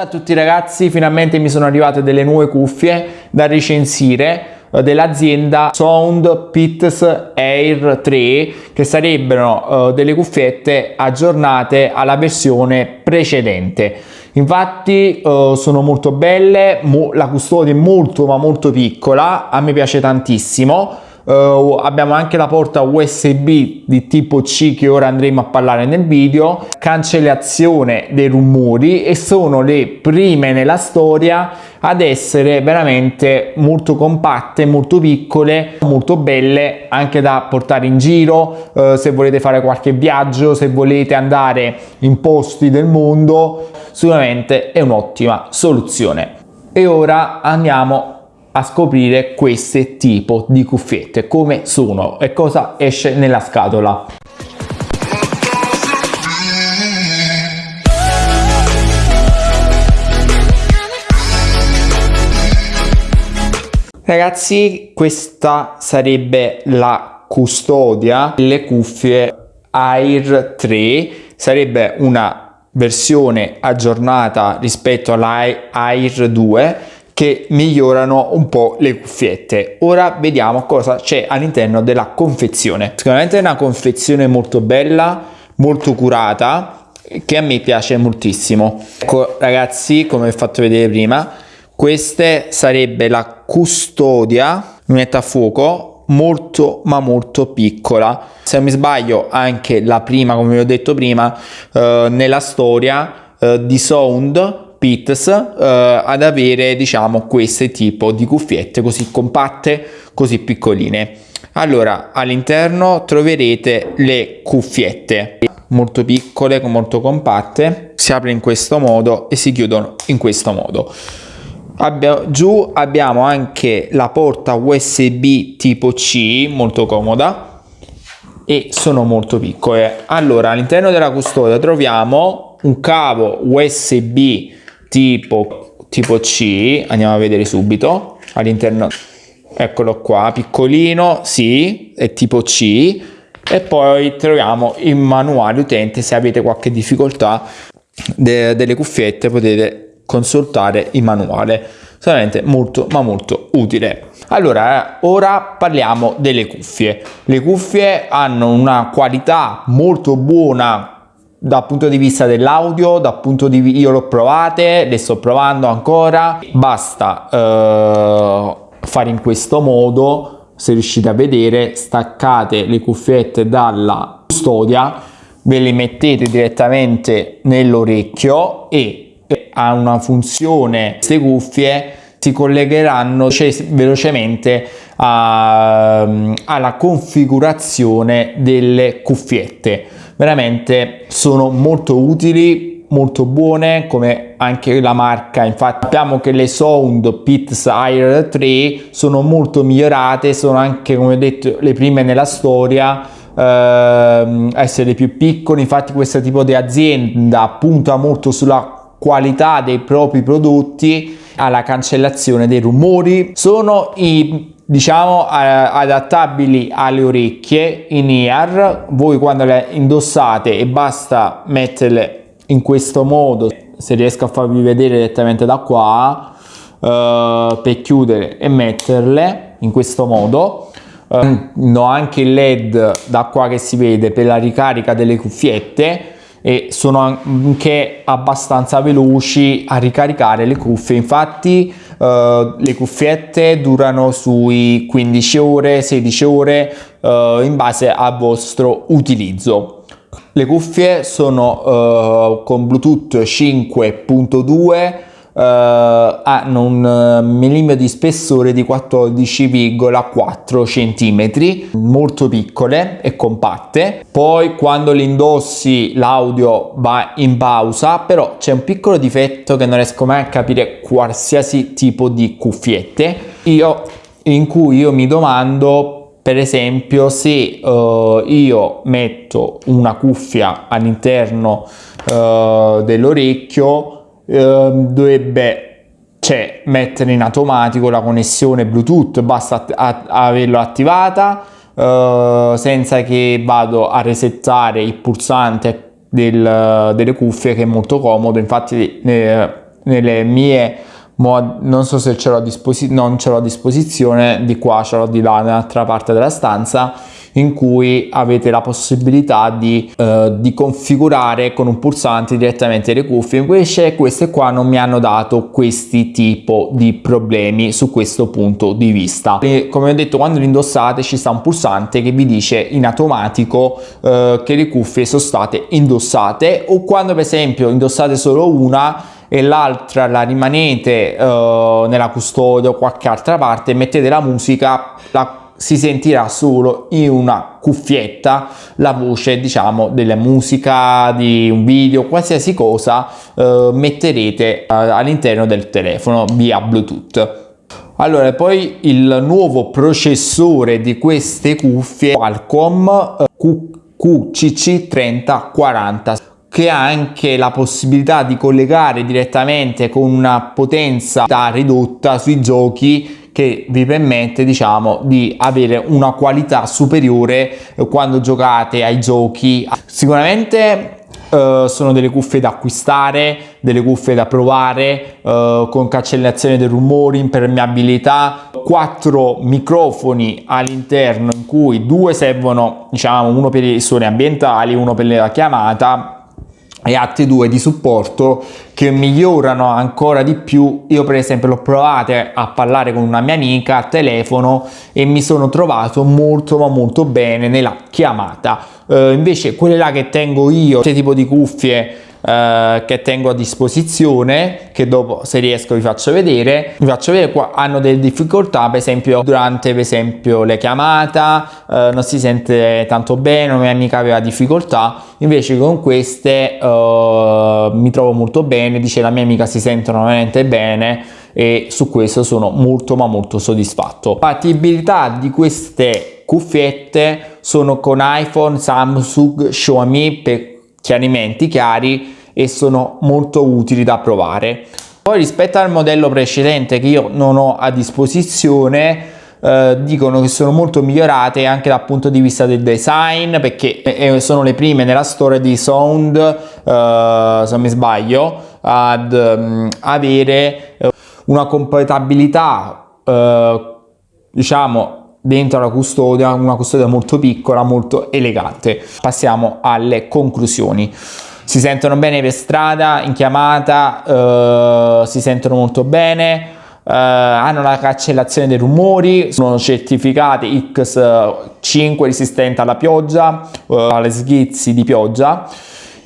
Ciao a tutti ragazzi, finalmente mi sono arrivate delle nuove cuffie da recensire eh, dell'azienda Sound Pits Air 3 che sarebbero uh, delle cuffiette aggiornate alla versione precedente. Infatti uh, sono molto belle la custodia è molto ma molto piccola a me piace tantissimo Uh, abbiamo anche la porta USB di tipo C che ora andremo a parlare nel video, cancellazione dei rumori e sono le prime nella storia ad essere veramente molto compatte, molto piccole, molto belle anche da portare in giro, uh, se volete fare qualche viaggio, se volete andare in posti del mondo, sicuramente è un'ottima soluzione. E ora andiamo a scoprire queste tipo di cuffiette. Come sono e cosa esce nella scatola. Ragazzi questa sarebbe la custodia delle cuffie Air 3 sarebbe una versione aggiornata rispetto all'Air 2 che migliorano un po' le cuffiette. Ora vediamo cosa c'è all'interno della confezione. Sicuramente è una confezione molto bella, molto curata, che a me piace moltissimo. Ecco ragazzi, come ho fatto vedere prima, questa sarebbe la custodia, lunetta a fuoco, molto ma molto piccola. Se non mi sbaglio anche la prima, come vi ho detto prima, eh, nella storia eh, di Sound Pits eh, ad avere diciamo questo tipo di cuffiette così compatte così piccoline. Allora all'interno troverete le cuffiette molto piccole molto compatte. Si apre in questo modo e si chiudono in questo modo. Abbia, giù abbiamo anche la porta USB tipo C molto comoda e sono molto piccole. Allora all'interno della custodia troviamo un cavo USB tipo, tipo C, andiamo a vedere subito, all'interno, eccolo qua, piccolino, sì, è tipo C, e poi troviamo il manuale utente, se avete qualche difficoltà de delle cuffiette potete consultare il manuale, solamente molto ma molto utile. Allora, ora parliamo delle cuffie. Le cuffie hanno una qualità molto buona dal punto di vista dell'audio, dal punto di vista io l'ho provate, le sto provando ancora, basta eh, fare in questo modo, se riuscite a vedere, staccate le cuffiette dalla custodia, ve le mettete direttamente nell'orecchio e ha una funzione, queste cuffie si collegheranno velocemente a, alla configurazione delle cuffiette veramente sono molto utili molto buone come anche la marca. Infatti sappiamo che le Sound Pits Air 3 sono molto migliorate sono anche come ho detto le prime nella storia ehm, essere più piccoli infatti questo tipo di azienda punta molto sulla qualità dei propri prodotti alla cancellazione dei rumori. Sono i diciamo adattabili alle orecchie in ear. Voi quando le indossate e basta metterle in questo modo se riesco a farvi vedere direttamente da qua uh, per chiudere e metterle in questo modo. Uh, ho anche il led da qua che si vede per la ricarica delle cuffiette e sono anche abbastanza veloci a ricaricare le cuffie. Infatti uh, le cuffiette durano sui 15 ore 16 ore uh, in base al vostro utilizzo. Le cuffie sono uh, con bluetooth 5.2 Uh, hanno un uh, millimetro di spessore di 14,4 cm molto piccole e compatte. Poi quando le indossi l'audio va in pausa però c'è un piccolo difetto che non riesco mai a capire qualsiasi tipo di cuffiette. Io in cui io mi domando per esempio se uh, io metto una cuffia all'interno dell'orecchio eh, dovrebbe cioè, mettere in automatico la connessione Bluetooth, basta averlo attivata eh, senza che vado a resettare il pulsante del, delle cuffie che è molto comodo, infatti eh, nelle mie non so se ce l'ho a disposizione non ce l'ho a disposizione di qua ce l'ho di là nell'altra parte della stanza in cui avete la possibilità di, eh, di configurare con un pulsante direttamente le cuffie. Invece queste qua non mi hanno dato questi tipo di problemi su questo punto di vista. E come ho detto quando li indossate ci sta un pulsante che vi dice in automatico eh, che le cuffie sono state indossate. O quando per esempio indossate solo una e l'altra la rimanete uh, nella custodia o qualche altra parte mettete la musica la si sentirà solo in una cuffietta la voce diciamo della musica di un video qualsiasi cosa eh, metterete eh, all'interno del telefono via bluetooth. Allora poi il nuovo processore di queste cuffie Qualcomm eh, QCC 3040 che ha anche la possibilità di collegare direttamente con una potenza ridotta sui giochi che vi permette diciamo di avere una qualità superiore quando giocate ai giochi. Sicuramente Uh, sono delle cuffie da acquistare, delle cuffie da provare uh, con cancellazione dei rumori, impermeabilità, quattro microfoni all'interno in cui due servono, diciamo, uno per i suoni ambientali, uno per la chiamata e altri due di supporto che migliorano ancora di più. Io per esempio l'ho provate a parlare con una mia amica a telefono e mi sono trovato molto ma molto bene nella chiamata. Uh, invece quelle là che tengo io questo tipo di cuffie eh, che tengo a disposizione che dopo se riesco vi faccio vedere. Vi faccio vedere qua hanno delle difficoltà per esempio durante per esempio le chiamate eh, non si sente tanto bene una mia amica aveva difficoltà. Invece con queste eh, mi trovo molto bene dice la mia amica si sentono veramente bene e su questo sono molto ma molto soddisfatto. Compatibilità di queste cuffiette sono con iPhone, Samsung, Xiaomi per chiarimenti chiari e sono molto utili da provare. Poi rispetto al modello precedente che io non ho a disposizione eh, dicono che sono molto migliorate anche dal punto di vista del design perché eh, sono le prime nella storia di Sound eh, se non mi sbaglio ad um, avere eh, una compatibilità eh, diciamo dentro la custodia, una custodia molto piccola, molto elegante. Passiamo alle conclusioni. Si sentono bene per strada, in chiamata, eh, si sentono molto bene, eh, hanno la cancellazione dei rumori, sono certificati X5 resistente alla pioggia, eh, alle schizzi di pioggia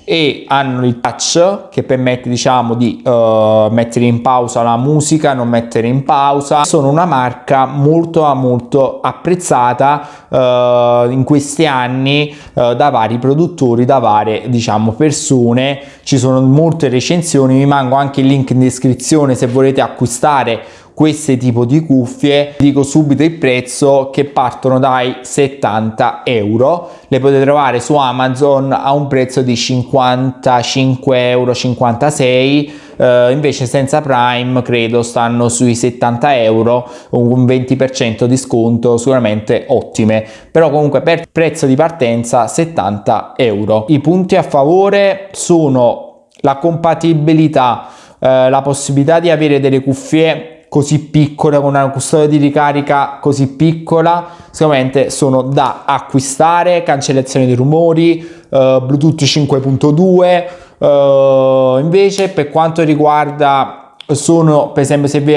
e hanno il touch che permette diciamo di uh, mettere in pausa la musica non mettere in pausa. Sono una marca molto molto apprezzata uh, in questi anni uh, da vari produttori da varie diciamo persone. Ci sono molte recensioni vi mango anche il link in descrizione se volete acquistare questi tipo di cuffie dico subito il prezzo che partono dai 70 euro. Le potete trovare su amazon a un prezzo di 55 euro 56 eh, invece senza prime credo stanno sui 70 euro un 20% di sconto sicuramente ottime. Però comunque per prezzo di partenza 70 euro. I punti a favore sono la compatibilità eh, la possibilità di avere delle cuffie così piccole con una custodia di ricarica così piccola sicuramente sono da acquistare cancellazione dei rumori uh, bluetooth 5.2 uh, invece per quanto riguarda sono per esempio se vi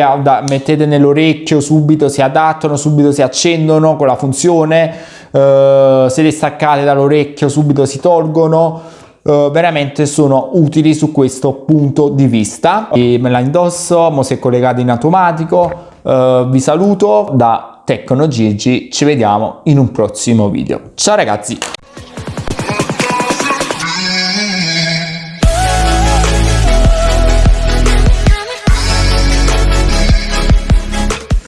mettete nell'orecchio subito si adattano subito si accendono con la funzione uh, se le staccate dall'orecchio subito si tolgono Uh, veramente sono utili su questo punto di vista. E me la indosso, mo si è collegato in automatico. Uh, vi saluto da Tecno Gigi ci vediamo in un prossimo video. Ciao ragazzi